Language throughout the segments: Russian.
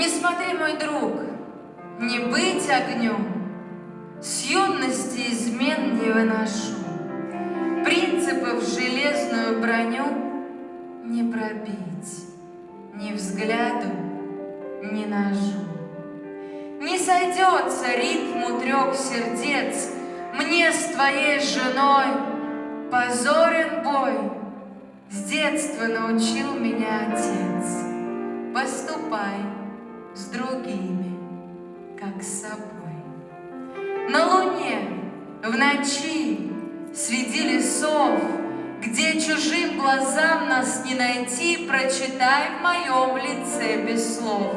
Постой, мой друг, не быть огню, С юности измен не выношу, Принципов железную броню Не пробить ни взгляду, ни ножу. Не сойдется ритму трех сердец Мне с твоей женой позорен бой. С детства научил меня отец, Поступай другими, как с собой. На луне, в ночи, среди лесов, Где чужим глазам нас не найти, Прочитай в моем лице без слов.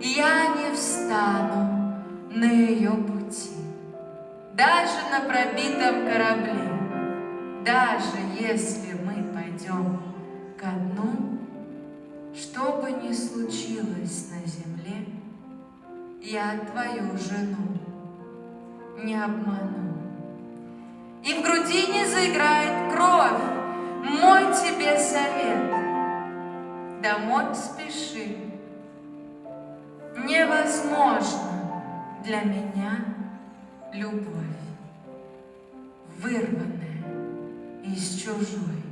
Я не встану на ее пути, Даже на пробитом корабле, Даже если мы пойдем ко дну, Что бы ни случилось на земле, Я твою жену не обману. И в груди не заиграет кровь, Мой тебе совет. Домой спеши. Невозможно для меня любовь, Вырванная из чужой